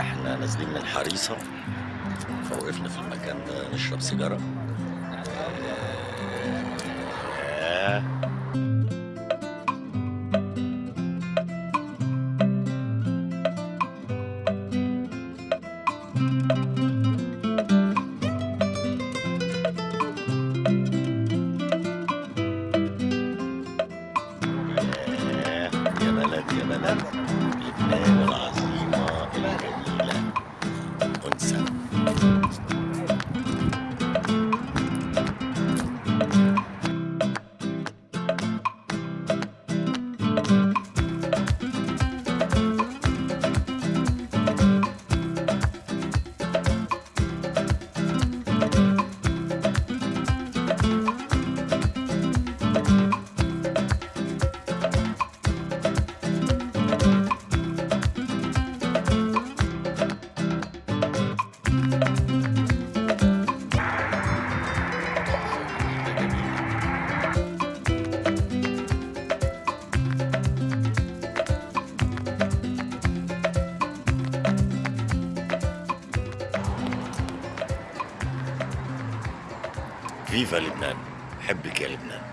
إحنا نازلين من حريصة فوقفنا في المكان ده نشرب سيجارة. ياه، يا بلد يا بلد لبنان فيفا لبنان. حبك يا لبنان.